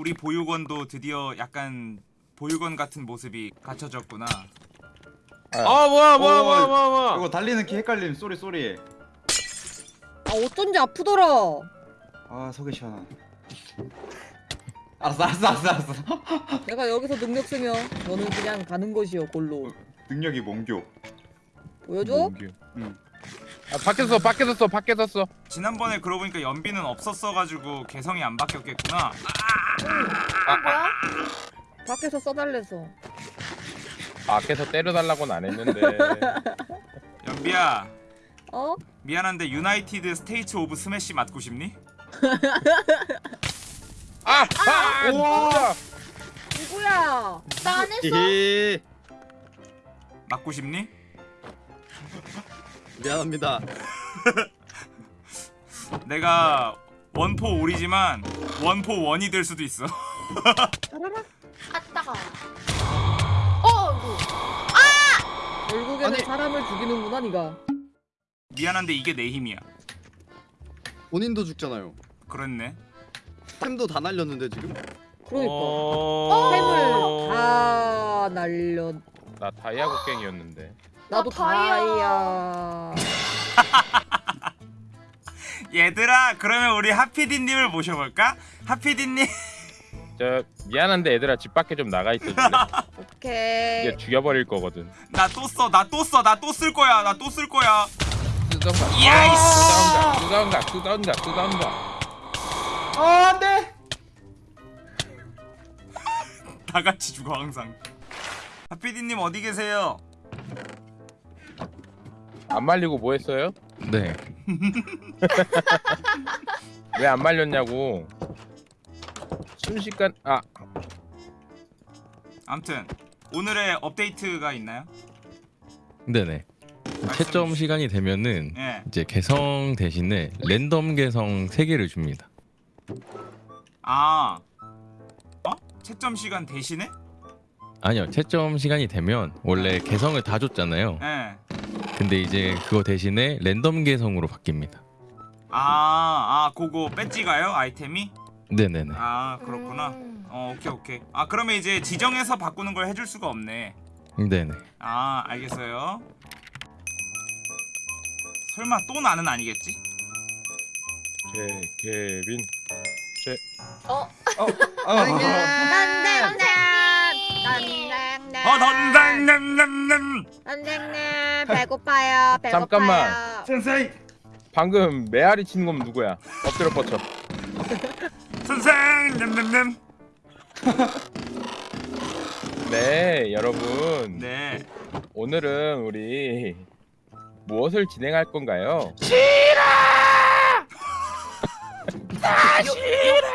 우리 보육원도 드디어 약간 보육원 같은 모습이 갖춰졌구나. 아 뭐야 뭐야 어, 뭐야 뭐야 뭐야 이거 달리는 키 헷갈림 sorry sorry 아 어쩐지 아프더라. 아 속이 시원하네 알았어 알았어 알았어 알았어 내가 여기서 능력 쓰면 너는 그냥 가는 것이여 골로. 능력이 몽교 보여줘? 응. 아 밖에서 써 밖에서 써 밖에서 써 지난번에 그러고 보니까 연비는 없었어가지고 개성이 안 바뀌었겠구나. 뭐야? 밖에서 써달래서. 밖에서 때려달라고는 안 했는데 연비야 어? 미안한데 United States of Smash 맞고 싶니? 아! 아! 진짜! 누구야? 나 안 했어. 맞고 싶니? 미안합니다 내가 원포 오리지만 원포 원이 될 수도 있어. 아따가. 어, 이거. 결국에는 아니. 사람을 죽이는구나 네가. 미안한데 이게 내 힘이야. 본인도 죽잖아요 그렇네. 템도 다 날렸는데 지금 그러니까. 어... 템을 다 날려. 나 다이아 곡괭이였는데 나도 나 다이아. 얘들아 그러면 우리 하피디님을 모셔볼까? 하피디님 저 미안한데 얘들아 집 밖에 좀 나가 있어 줄래? 오케이. 이제 죽여버릴 거거든 나 또 써 나 또 써 나 또 쓸 거야 나 또 쓸 거야 뚜다운가 야이씨! 뚜다운가 뚜다운가 뚜다운가 아 안돼 다 같이 죽어 항상 하피디님 어디 계세요? 안 말리고 뭐 했어요? 네. 왜 안 말렸냐고 순식간 아 암튼 오늘의 업데이트가 있나요? 네네. 채점 시간이 되면은 예. 이제 개성 대신에 랜덤 개성 3개를 줍니다. 아 어? 채점 시간 대신에? 아니요. 채점 시간이 되면 원래 개성을 다 줬잖아요. 예. 근데 이제 그거 대신에 랜덤 개성으로 바뀝니다. 아, 아, 그거 배지가요? 아이템이? 네네네. 아, 그렇구나. 음. 어, 오케이, 오케이. 아, 그러면 이제 지정해서 바꾸는 걸 해줄 수가 없네. 네네. 아, 알겠어요. 설마 또 나는 아니겠지? 제 케빈 어, 아, 난장난. 선생님. 난장난. 어, 넌당남남남. 선생님 배고파요. 배고파요. 잠깐만. 센세이 방금 메아리 치는 건 누구야? 엎드려 뻗쳐 선생, 남남남. 네 여러분 네. 오늘은 우리 무엇을 진행할 건가요?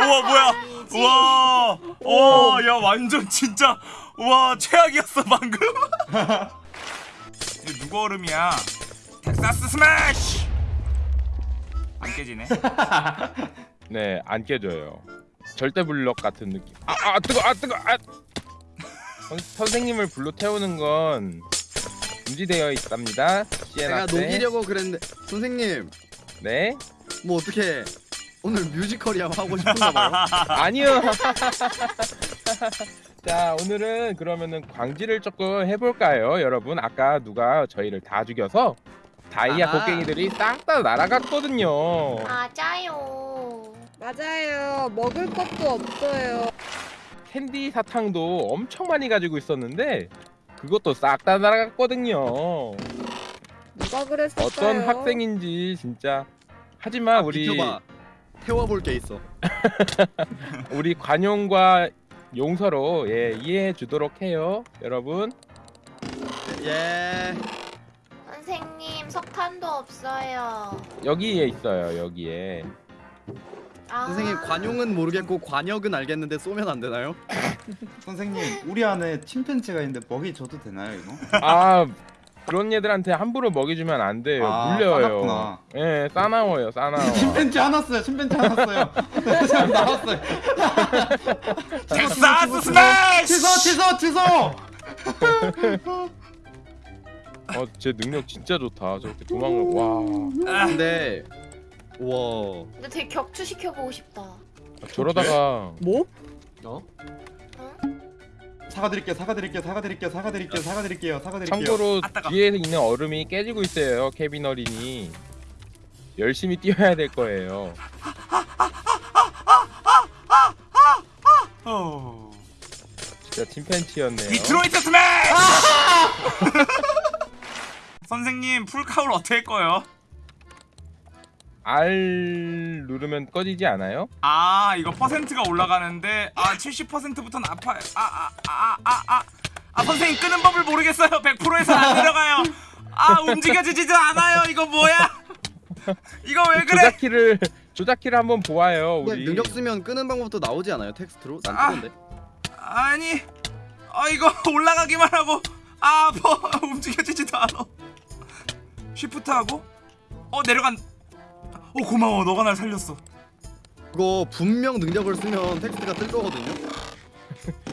우와, 뭐야? 우와, 와, 야, 완전 진짜, 와, 최악이었어 방금. 이거 누구 얼음이야? 텍사스 스매시. 안 깨지네. 네 안 깨져요. 절대 블럭 같은 느낌. 아, 아 뜨거 아 뜨거 아! 선, 선생님을 불로 태우는 건 금지되어 있답니다. 시에나 제가 녹이려고 그랬는데 선생님. 네? 뭐 어떻게 오늘 뮤지컬이 하고 싶은가 봐요. 아니요 자 오늘은 그러면은 광지를 조금 해볼까요 여러분 아까 누가 저희를 다 죽여서 다이아 아하. 곡괭이들이 싹 다 날아갔거든요 맞아요. 맞아요. 먹을 것도 없어요. 캔디 사탕도 엄청 많이 가지고 있었는데 그것도 싹 다 날아갔거든요 누가 그랬을까요? 어떤 학생인지 진짜 하지만 우리 비켜봐 태워볼 게 있어 우리 관용과 용서로 예, 이해해 주도록 해요 여러분 예 선생님 석탄도 없어요. 여기에 있어요 여기에 아. 선생님 관용은 모르겠고 관역은 알겠는데 쏘면 안 되나요? 선생님 우리 안에 침팬지가 있는데 먹이 줘도 되나요 이거? 아 그런 얘들한테 함부로 먹여주면 안 돼요 아, 물려요 싸납구나. 예 싸나워요 싸나워 침팬지 하나 써요 침팬지 잘 나왔어요 텍사스 스매시. 취소 취소 취소 어 제 능력 진짜 좋다 저렇게 도망을 와 근데 우와 근데 되게 격추시켜 보고 싶다. 저러다가 뭐? 어? 사과드릴게요 사과드릴게요 사과드릴게요 사과드릴게요 사과드릴게요 사과드릴게요 참고로 아, 따가. 뒤에 있는 얼음이 깨지고 있어요 케빈 어린이 열심히 뛰어야 될 거예요 어... 진짜 침팬치였네요 Detroit Smash! 선생님 Full Cowl 어떻게 할 거예요? R 누르면 꺼지지 않아요? 아 이거 퍼센트가 올라가는데 아 70%부터는 아파요 아 아 아 아 아. 아 선생님 끄는 법을 모르겠어요. 100%에서 안 내려가요. 아 움직여지지도 않아요. 이거 뭐야? 이거 왜 그래? 조작키를 조작키를 한번 보아요 우리. 능력 쓰면 끄는 방법도 나오지 않아요 텍스트로? 난 아. 뜨던데. 아니 아 이거 올라가기만 하고 아 아파 움직여지지도 않아. 쉬프트 하고? 어 내려간 어 고마워 너가 날 살렸어 그거 분명 능력을 쓰면 텍스트가 뜰 거거든요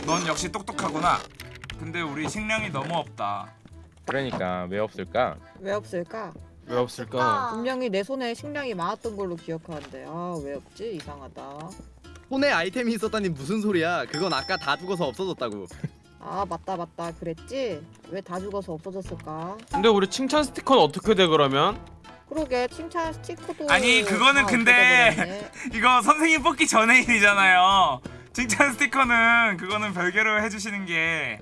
넌 역시 똑똑하구나 근데 우리 식량이 너무 없다 그러니까 왜 없을까? 왜 없을까? 왜 없을까? 분명히 내 손에 식량이 많았던 걸로 기억하는데 아 왜 없지? 이상하다. 손에 아이템이 있었다니 무슨 소리야 그건 아까 다 죽어서 없어졌다고 아 맞다 맞다 그랬지? 왜 다 죽어서 없어졌을까? 근데 우리 칭찬 스티커는 어떻게 돼 그러면? 그러게 칭찬 스티커도 아니, 그거는 다 근데. 이거 선생님 뽑기 전에 일이잖아요 칭찬 스티커는 그거는 별개로 해주시는 게.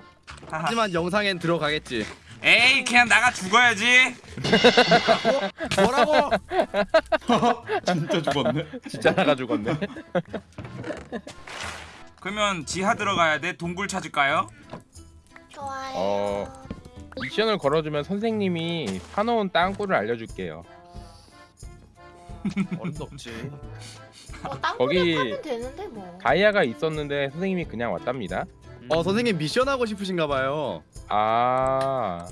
하지만 영상엔 들어가겠지 에이 그냥 나가 죽어야지 뭐라고? 진짜 죽었네 진짜 나가 죽었네 그러면 지하 들어가야 돼 동굴 찾을까요? 좋아요. 어. 미션을 걸어주면 선생님이 파놓은 땅굴을 알려줄게요 어림도 없지. 뭐 땅굴에 거기- 파면 되는데 뭐. 다이아가 있었는데 선생님이 그냥 왔답니다 어 선생님 미션 하고 싶으신가 봐요 아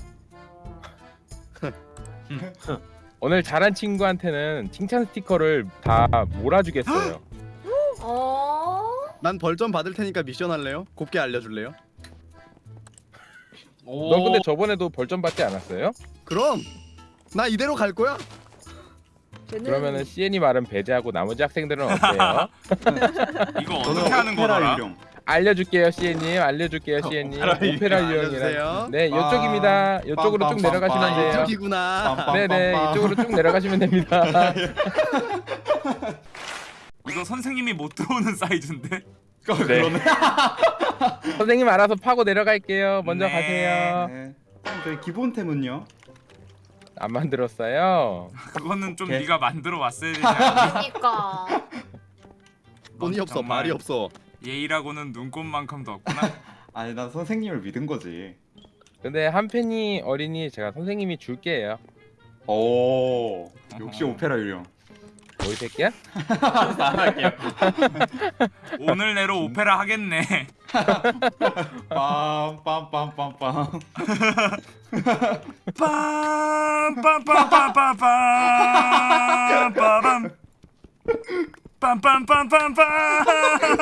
오늘 잘한 친구한테는 칭찬 스티커를 다 몰아주겠어요 어? 난 벌점 받을 테니까 미션 할래요? 곱게 알려줄래요? 너 근데 저번에도 벌점 받지 않았어요? 그럼 나 이대로 갈 거야? 걔는 그러면은 CN이 말은 배제하고 나머지 학생들은 어때요? 이거 저는 어떻게 하는? 유령 알려줄게요 CN님 알려줄게요 CN님 오페라 유령 오페라 유형이랑 알려주세요. 네 이쪽입니다 이쪽으로 쭉. 내려가시면 돼요 이쪽이구나 네네. 이쪽으로 쭉 내려가시면 됩니다 이거 선생님이 못 들어오는 사이즈인데? 어, 그러네 선생님 알아서 파고 내려갈게요 먼저 네. 가세요 네. 저희 기본템은요? 안 만들었어요 그거는 좀 오케이. 네가 만들어 왔어야 되지 않니? 그러니까. 돈이 넌 없어 정말 말이 없어 예의라고는 눈꽃만큼도 없구나 아니 난 선생님을 믿은 거지 근데 한펜이 어린이 제가 선생님이 줄게요 오 역시 어허. 오페라 유령 뭐이 새끼야? 안 할게요 오늘 내로 오페라 하겠네 빰빰빰빰빰 빰빰빰빰빰빰빰빰 빰빰빰빰빰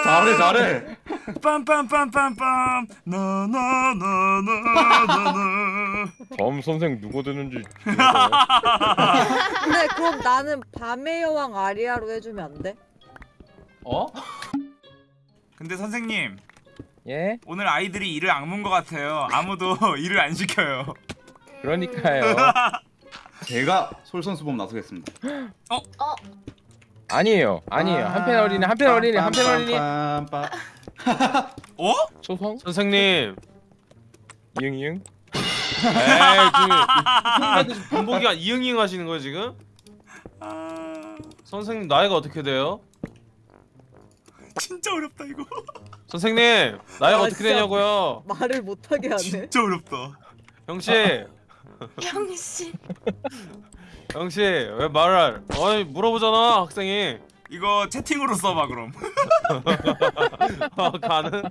잘해 잘해 빰빰빰빰빰 나나나나나나 다음 선생 누구 되는지 근데 그럼 나는 밤의 여왕 아리아로 해주면 안 돼? 어? 근데 선생님 예? 오늘 아이들이 일을 악문 것 같아요 아무도 일을 안 시켜요 그러니까요 제가 솔선수범 나서겠습니다 어? 아니에요 아니에요 한펜 어린이 한펜 어린이 한펜 어린이. 어? 초성? 선생님. 이응 이응 에이 그 지금 본보기가 이응이응 하시는 거예요 지금? 아, 선생님 나이가 어떻게 돼요? 진짜 어렵다 이거 선생님 나이가 아, 어떻게 진짜. 되냐고요? 말을 못하게 하네. 진짜 어렵다 형씨 형씨. 형씨 왜 말을 어이 물어보잖아 학생이 이거 채팅으로 써봐 그럼 아, 가는?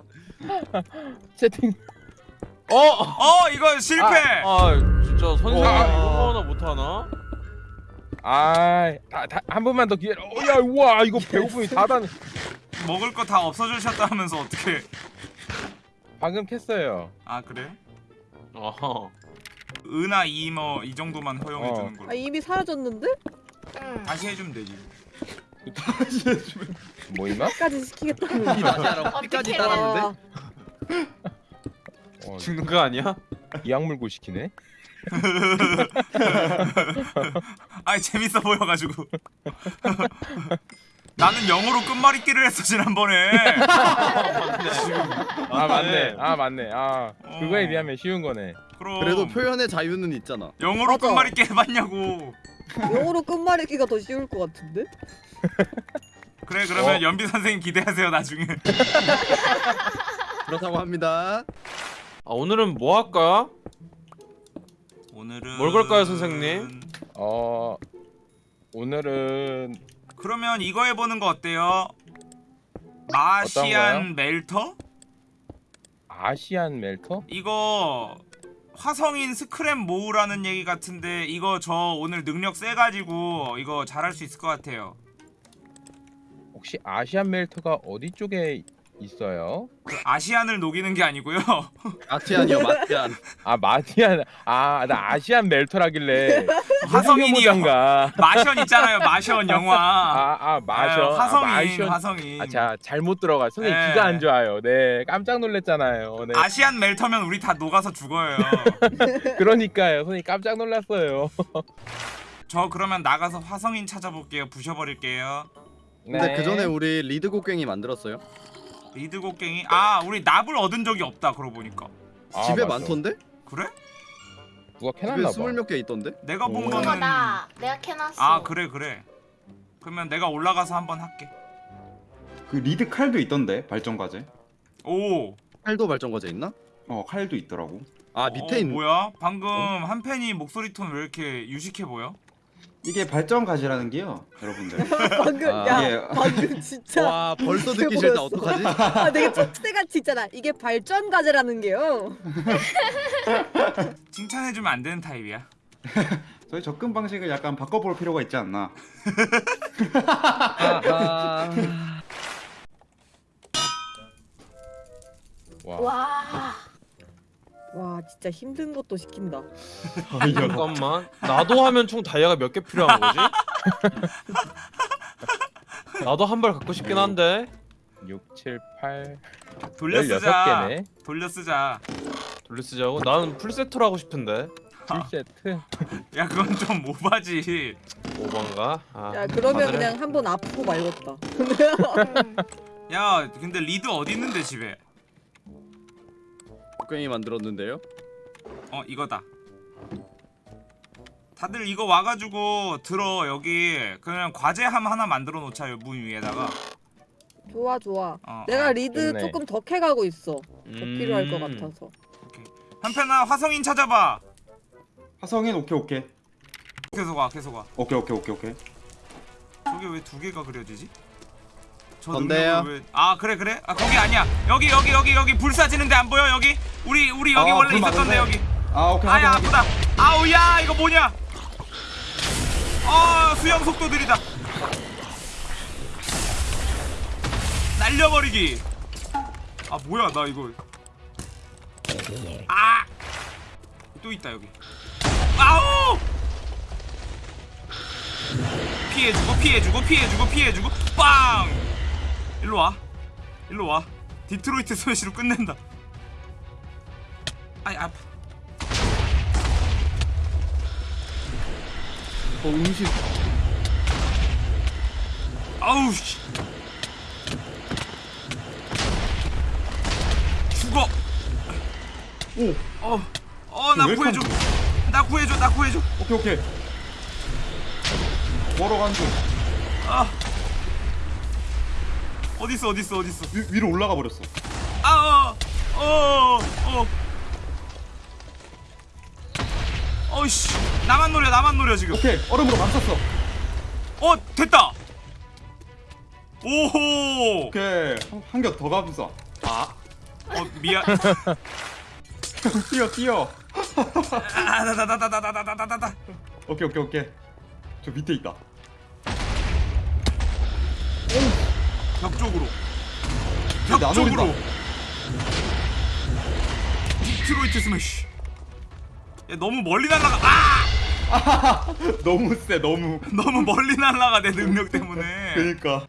채팅 어! 어 이거 실패 아 진짜 선생님 와. 이거 하나 못하나? 아한 번만 더 기회 어야 우와 이거 배고픔이 다단 먹을 거 다 없어지셨다 하면서 어떻게 방금 캤어요 아 그래? 어허 은하 이뭐 이 정도만 허용해 주는 아 걸로 이미 사라졌는데? 응. 다시 해주면 되지 뭐 있나? 끝까지 시키겠다는. 이 다시 하라고 끝까지 어떡해. 따랐는데 어, 죽는 거 아니야? 이악 물고 시키네. 아이 재밌어 보여가지고. 나는 영어로 끝말잇기를 했어 지난번에. 아 맞네. 아 맞네. 아 어. 그거에 비하면 쉬운 거네. 그럼. 그래도 표현의 자유는 있잖아 영어로 맞아. 끝말잇기 해봤냐고. 영어로 끝말잇기가 더 쉬울 것 같은데? 그래 그러면 어. 연비 선생님 기대하세요 나중에. 그렇다고 합니다 아 오늘은 뭐 할까? 오늘은 뭘 걸까요, 선생님? 어 오늘은 그러면 이거 해보는 거 어때요? 마시안 어떤 멜터? 아시안 멜터? 이거 화성인 스크랩 모으라는 얘기 같은데 이거 저 오늘 능력 세가지고 이거 잘할 수 있을 것 같아요. 혹시 아시안 멜터가 어디 쪽에 있어요? 그 아시안을 녹이는 게 아니고요. 마티안이요 마티안 아 마티안 아 나 아시안 멜터라길래 화성인이요. 가 마션 있잖아요. 마션 영화. 아 아 마셔 아, 화성인, 아, 마션. 화성인. 아, 자 잘못 들어가 선생님 네. 귀가 안 좋아요. 네 깜짝 놀랐잖아요. 네 아시안 멜터면 우리 다 녹아서 죽어요. 그러니까요. 선생님 깜짝 놀랐어요. 저 그러면 나가서 화성인 찾아볼게요. 부셔버릴게요. 근데 네. 그 전에 우리 lead 곡괭이 만들었어요 lead 곡괭이. 아 우리 납을 얻은 적이 없다. 그러고 보니까. 아, 집에 맞아. 많던데? 그래? 누가 캐놨나 봐. 스물 몇 개 있던데? 내가 본 오. 거는. 그거 나 내가 캐놨어. 아 그래 그래. 그러면 내가 올라가서 한번 할게. 그 리드 칼도 있던데 발전 과제. 오. 칼도 발전 과제 있나? 어 칼도 있더라고. 아 밑에 어, 있는 뭐야? 방금 한 팬이 목소리 톤 왜 이렇게 유식해 보여? 이게 발전 과제라는 게요, 여러분들. 방금 아, 야 이게 방금 진짜 와 벌써 이게 듣기 싫다 뭐였어? 어떡하지? 아 되게 촉새같이 있잖아. 이게 발전 과제라는 게요. 칭찬해주면 안 되는 타입이야. 저희 접근 방식을 약간 바꿔볼 필요가 있지 않나. 아하. 와. 와. 와 진짜 힘든 것도 시킨다. 잠깐만. 나도 하면 총 다이아가 몇 개 필요한 거지? 나도 한 발 갖고 싶긴 한데. 6, 7, 8 돌려 쓰자. 16개네. 돌려 쓰자. 돌려 쓰자고. 나는 풀세트로 하고 싶은데. 7세트. 야 그건 좀 오바지. 오반가? 아, 야 그러면 다들 그냥 한 번 아프고 말겠다. 야 근데 리드 어디 있는데 집에? 곡괭이 만들었는데요? 어 이거다. 다들 이거 와가지고 들어 여기 그냥 과제함 하나 만들어 놓자 문 위에다가. 좋아 좋아. 어, 내가 리드 좋네. 조금 더 캐가고 있어. 더 음. 필요할 것 같아서. 한편아 화성인 찾아봐. 화성인 오케이 오케이. 계속 와 계속 와. 오케이 오케이 오케이 오케이. 저게 왜 두 개가 그려지지? 저 건데요. 왜... 아 그래 그래? 아 거기 아니야. 여기 여기 여기 여기 불 쏴지는데 안 보여 여기? 우리 우리 여기 아, 원래 불 있었던데. 여기. 아 오케이 아야. 아프다. 아우 야 이거 뭐냐? 아 수영 속도 느리다. 날려버리기. 아 뭐야 나 이거. 아. 또 있다 여기. 아우. 피해주고 피해주고 피해주고 피해주고 빵. 일로 와. 일로 와. 디트로이트 스매시로 끝낸다. 아이 아. 어 음식 아우 씨. 죽어. 오 어. 어, 나왜 구해줘. 나 구해줘. 나 구해줘. 오케이 오케이. 걸어 간 중. 아. 어디 있어? 어디 있어? 어디 있어? 위, 위로 올라가 버렸어. 아, 어. 어. 어. 어 이씨. 나만 노려. 나만 노려 지금. 오케이 얼음으로 감쌌어. 어, 됐다. 오호. 오케이 한 겹더 감싸. 아. 어, 미안. 뛰어 뛰어. 아, 다다다다다다다다다. 오케이 오케이 오케이. 저 밑에 있다. 벽 쪽으로. 벽안 쪽으로. Detroit smash. 야, 너무 멀리 날아가. 아! 너무 세 너무 너무 멀리 날아가 내 능력 때문에 그니까